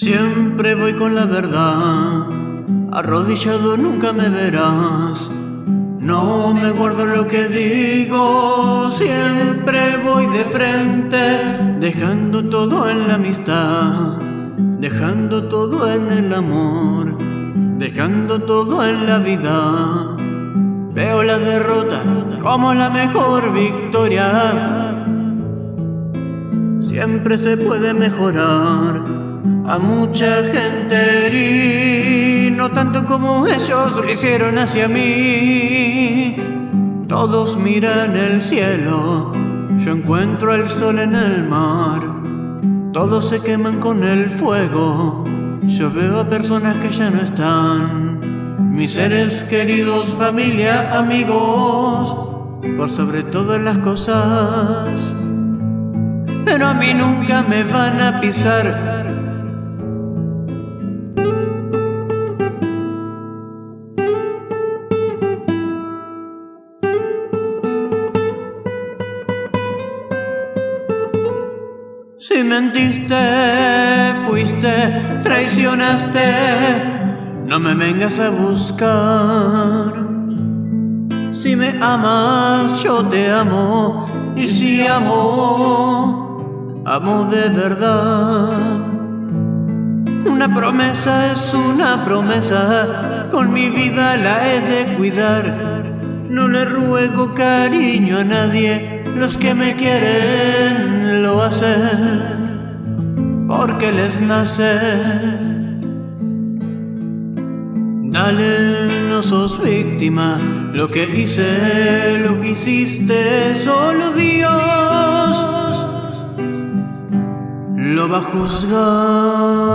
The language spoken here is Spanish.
Siempre voy con la verdad, arrodillado nunca me verás. No me guardo lo que digo, siempre voy de frente, dejando todo en la amistad, dejando todo en el amor, dejando todo en la vida. Veo la derrota como la mejor victoria. Siempre se puede mejorar a mucha gente herí, no tanto como ellos lo hicieron hacia mí. Todos miran el cielo, yo encuentro el sol en el mar. Todos se queman con el fuego, yo veo a personas que ya no están. Mis seres queridos, familia, amigos, por sobre todas las cosas. Pero a mí nunca me van a pisar Si mentiste, fuiste, traicionaste, no me vengas a buscar. Si me amas, yo te amo, y si amo, amo de verdad. Una promesa es una promesa, con mi vida la he de cuidar. No le ruego cariño a nadie, los que me quieren porque les nace. Dale, no sos víctima, lo que hice, lo que hiciste, solo Dios lo va a juzgar.